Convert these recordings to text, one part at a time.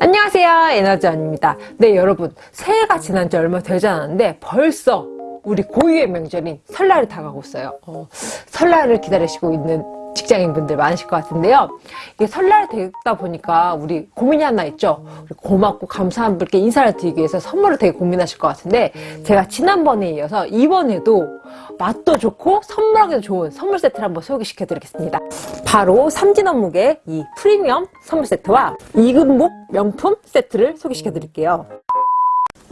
안녕하세요. 에너지원입니다. 네 여러분. 새해가 지난 지 얼마 되지 않았는데 벌써 우리 고유의 명절인 설날이 다가오고 있어요. 어, 설날을 기다리시고 있는 직장인분들 많으실 것 같은데요. 이게 설날이 되다 보니까 우리 고민이 하나 있죠. 고맙고 감사한 분께 인사를 드리기 위해서 선물을 되게 고민하실 것 같은데 제가 지난번에 이어서 이번에도 맛도 좋고 선물하기도 좋은 선물 세트를 한번 소개시켜 드리겠습니다. 바로 삼진어묵의 이 프리미엄 선물 세트와 이근목 명품 세트를 소개시켜 드릴게요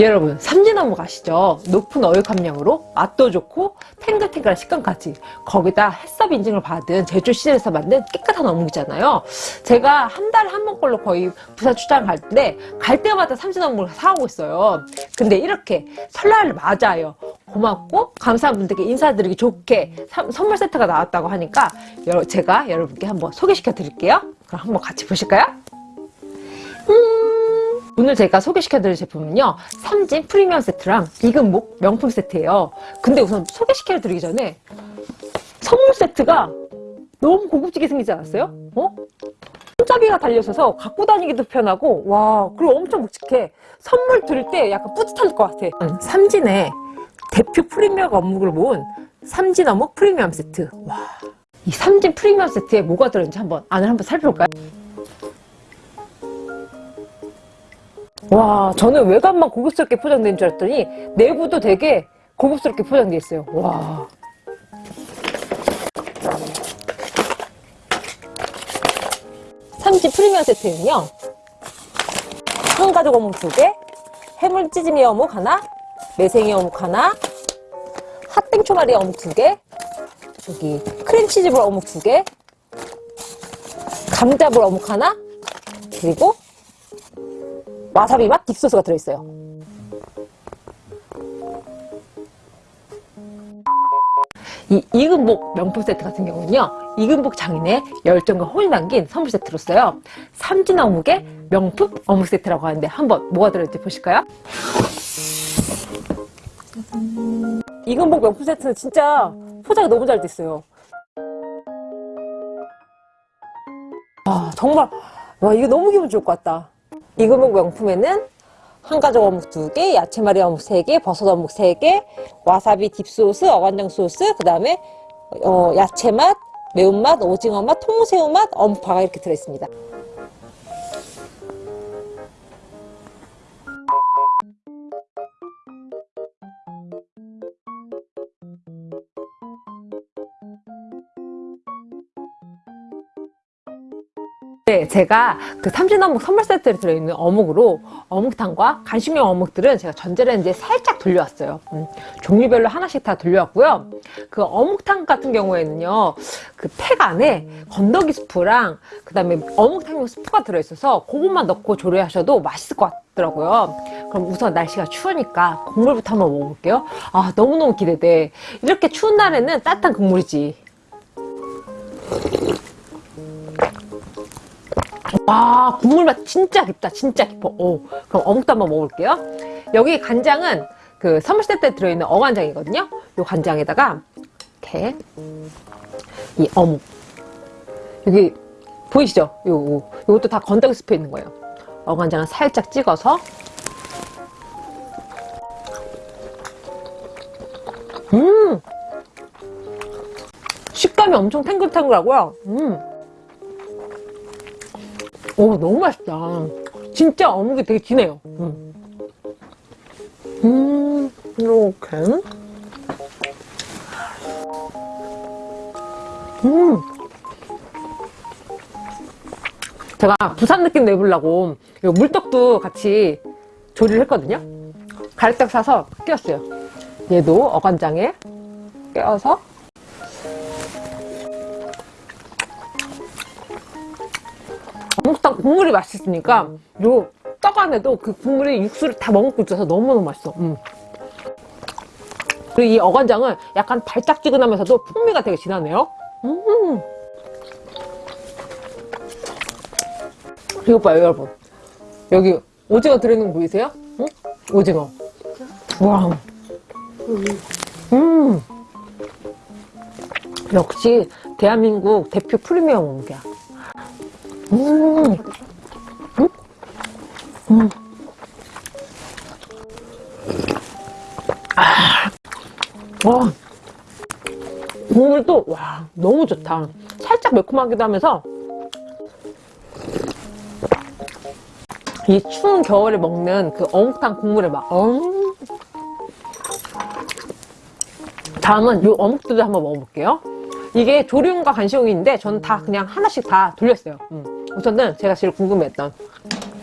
여러분 삼진어묵 아시죠? 높은 어육 함량으로 맛도 좋고 탱글탱글한 식감까지. 거기다 햇섭 인증을 받은 제주 시절에서 만든 깨끗한 어묵이잖아요. 제가 한 달에 한 번꼴로 거의 부산 출장 갈 때 갈 때마다 삼진어묵을 사오고 있어요. 근데 이렇게 설날을 맞아요. 고맙고 감사한 분들께 인사드리기 좋게 선물 세트가 나왔다고 하니까 제가 여러분께 한번 소개시켜 드릴게요. 그럼 한번 같이 보실까요? 음 오늘 제가 소개시켜드릴 제품은요 삼진 프리미엄 세트랑 이근목 명품 세트예요 근데 우선 소개시켜드리기 전에 선물 세트가 너무 고급지게 생기지 않았어요? 어? 손잡이가 달려있어서 갖고 다니기도 편하고 와 그리고 엄청 묵직해 선물 드릴 때 약간 뿌듯할 것 같아 응, 삼진의 대표 프리미엄 어묵을 모은 삼진 어묵 프리미엄 세트 와, 이 삼진 프리미엄 세트에 뭐가 들어있는지 한번 안을 한번 살펴볼까요? 와 저는 외관만 고급스럽게 포장된 줄 알았더니 내부도 되게 고급스럽게 포장되어 있어요. 와. 삼지 프리미엄 세트는요. 한가족 어묵 2개 해물 찌짐이 어묵 하나 매생이 어묵 하나 핫땡초마리 어묵 2개 여기 크림치즈볼 어묵 2개 감자볼 어묵 하나 그리고 와사비 맛 딥소스가 들어있어요. 이 이근복 명품 세트 같은 경우는요 이근복 장인의 열정과 혼이 담긴 선물 세트로서요. 삼진 어묵의 명품 어묵 세트라고 하는데 한번 뭐가 들어있는지 보실까요? 이근복 명품 세트는 진짜 포장이 너무 잘 됐어요. 아 정말. 와 이거 너무 기분 좋을 것 같다 이금목 명품에는 한가족 어묵 2개, 야채말이 어묵 3개, 버섯 어묵 3개, 와사비 딥소스, 어간장 소스, 그 다음에 어, 야채맛, 매운맛, 오징어맛, 통새우맛, 어묵파가 이렇게 들어있습니다. 네, 제가 그 삼진어묵 선물 세트에 들어있는 어묵으로 어묵탕과 간식용 어묵들은 제가 전자레인지에 살짝 돌려왔어요. 음, 종류별로 하나씩 다 돌려왔고요. 그 어묵탕 같은 경우에는요, 그 팩 안에 건더기 스프랑 그 다음에 어묵탕용 스프가 들어있어서 그것만 넣고 조리하셔도 맛있을 것 같더라고요. 그럼 우선 날씨가 추우니까 국물부터 한번 먹어볼게요. 아, 너무너무 기대돼. 이렇게 추운 날에는 따뜻한 국물이지. 와 국물 맛 진짜 깊다 진짜 깊어. 오, 그럼 어묵도 한번 먹어볼게요. 여기 간장은 그 선물 세트에 들어있는 어간장이거든요. 이 간장에다가 이렇게 이 어묵. 여기 보이시죠? 요, 요것도 다 건더기 스프에 있는 거예요. 어간장을 살짝 찍어서. 음! 식감이 엄청 탱글탱글하고요. 음 오 너무 맛있다. 진짜 어묵이 되게 진해요. 음, 음 이렇게. 음. 제가 부산 느낌 내보려고 물떡도 같이 조리를 했거든요. 가래떡 사서 끼웠어요. 얘도 어간장에 끼워서 국물이 맛있으니까 요 떡 안에도 그 국물이 육수를 다 머금고 있어서 너무너무 맛있어 음. 그리고 이 어간장은 약간 달짝지근하면서도 풍미가 되게 진하네요 음. 이거 봐요 여러분 여기 오징어 들어있는 거 보이세요? 응? 오징어 와. 음. 역시 대한민국 대표 프리미엄 어묵이야 음. 음? 음. 아, 와, 국물도 와 너무 좋다. 살짝 매콤하기도 하면서 이 추운 겨울에 먹는 그 어묵탕 국물의 맛. 음. 다음은 이 어묵두두 한번 먹어볼게요. 이게 조리용과 간식용인데 저는 다 그냥 하나씩 다 돌렸어요. 음. 우선은 제가 제일 궁금했던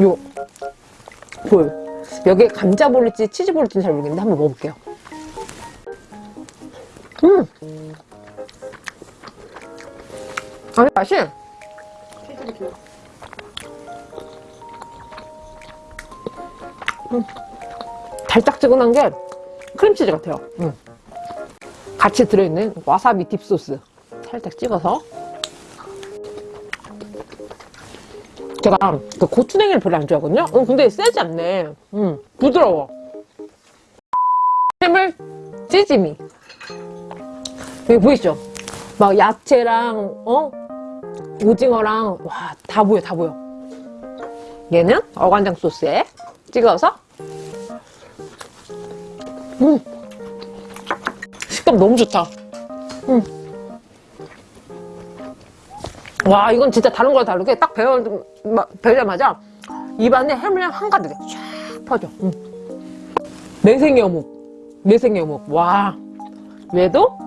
요 볼. 여기에 감자 볼일지 치즈 볼일지는 잘 모르겠는데 한번 먹어볼게요. 음! 아니, 맛이 음. 달짝지근한 게 크림치즈 같아요. 음. 같이 들어있는 와사비 딥소스 살짝 찍어서 제가 그 고추냉이를 별로 안 좋아하거든요. 음, 근데 세지 않네. 음, 부드러워. 해물 찌짐이. 여기 보이시죠? 막 야채랑 어 오징어랑 와 다 보여 다 보여. 얘는 어간장 소스에 찍어서 음 식감 너무 좋다. 음. 와 이건 진짜 다른 거랑 다르게 딱 배워 배자마자 입안에 해물향 한가득 쫙 퍼져. 음. 내생의 어묵, 내생의 어묵. 와 얘도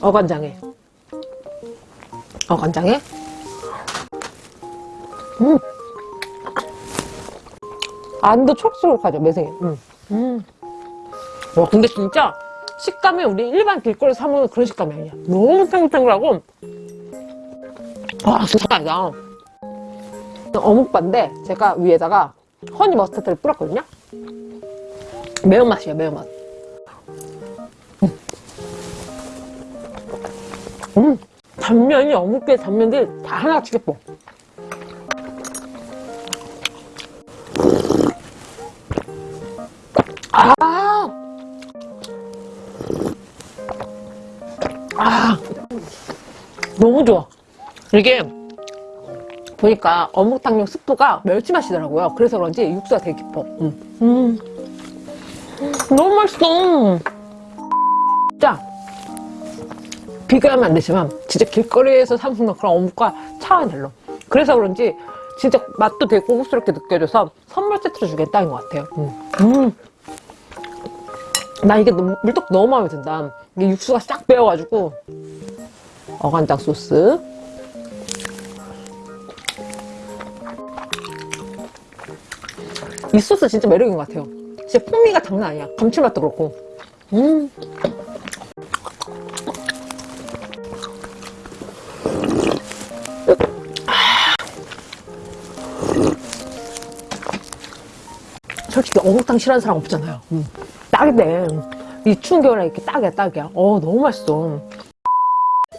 어간장에 어간장에 음. 안도 초록초록하죠 매생이. 음. 음. 와 근데 진짜 식감이 우리 일반 길거리에서 사 먹는 그런 식감이 아니야. 너무 탱글탱글하고 와 진짜 아니다. 어묵반인데 제가 위에다가 허니 머스타드를 뿌렸거든요. 매운맛이에요 매운맛. 음. 음. 단면이 어묵계 단면들이 다 하나씩 예뻐. 아! 아! 너무 좋아. 이게 보니까 어묵탕용 스프가 멸치 맛이더라고요. 그래서 그런지 육수가 되게 깊어. 음. 음. 너무 맛있어. 진짜 비교하면 안 되지만 진짜 길거리에서 사 먹는 그런 어묵과 차원이 달라. 그래서 그런지 진짜 맛도 되게 고급스럽게 느껴져서 선물 세트로 주기엔 딱인 것 같아요. 음. 음. 나 이게 너무, 물떡 너무 마음에 든다. 이게 육수가 싹 배어가지고 어간장 소스 이 소스 진짜 매력인 것 같아요. 진짜 풍미가 장난 아니야. 감칠맛도 그렇고. 음. 솔직히 어묵탕 싫어하는 사람 없잖아요. 음. 딱이네. 이 추운 겨울에 이렇게 딱이야, 딱이야. 어, 너무 맛있어.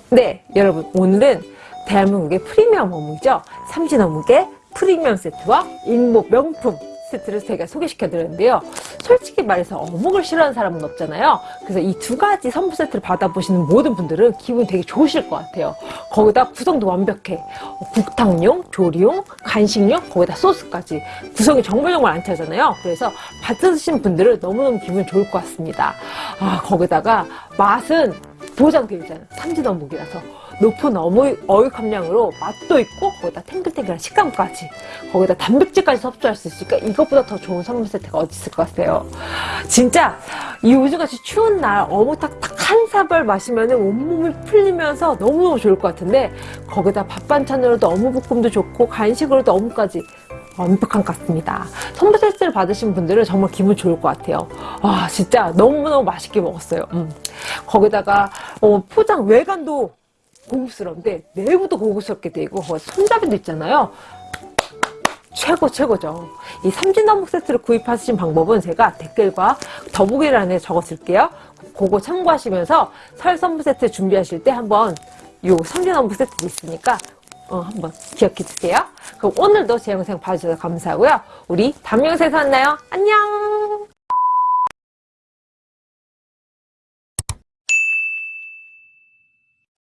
네, 여러분. 오늘은 대한민국의 프리미엄 어묵이죠. 삼진 어묵의 프리미엄 세트와 인목 명품 세트를 제가 소개시켜 드렸는데요. 솔직히 말해서 어묵을 싫어하는 사람은 없잖아요. 그래서 이 두 가지 선물 세트를 받아보시는 모든 분들은 기분 되게 좋으실 것 같아요. 거기다 구성도 완벽해. 어, 국탕용, 조리용, 간식용, 거기다 소스까지. 구성이 정말 정말 안 차잖아요. 그래서 받으신 분들은 너무너무 기분 좋을 것 같습니다. 아, 거기다가 맛은 보장되어 있잖아요. 삼진 어묵이라서. 높은 어묵, 어육 함량으로 맛도 있고 거기다 탱글탱글한 식감까지 거기다 단백질까지 섭취할 수 있으니까 이것보다 더 좋은 선물 세트가 어디 있을 것 같아요 진짜 이 요즘같이 추운 날 어묵탕 딱한 사발 마시면 온몸이 풀리면서 너무너무 좋을 것 같은데 거기다 밥 반찬으로도 어묵볶음도 좋고 간식으로도 어묵까지 완벽한 것 같습니다. 선물 세트를 받으신 분들은 정말 기분 좋을 것 같아요. 와 진짜 너무너무 맛있게 먹었어요. 음. 거기다가 어, 포장 외관도 고급스러운데 내부도 고급스럽게 되고 손잡이도 있잖아요. 최고 최고죠. 이 삼진어묵 세트를 구입하신 방법은 제가 댓글과 더보기란에 적어줄게요. 그거 참고하시면서 설 선물 세트 준비하실 때 한번 이 삼진어묵 세트도 있으니까 어, 한번 기억해 주세요. 그럼 오늘도 제 영상 봐주셔서 감사하고요. 우리 다음 영상에서 만나요. 안녕!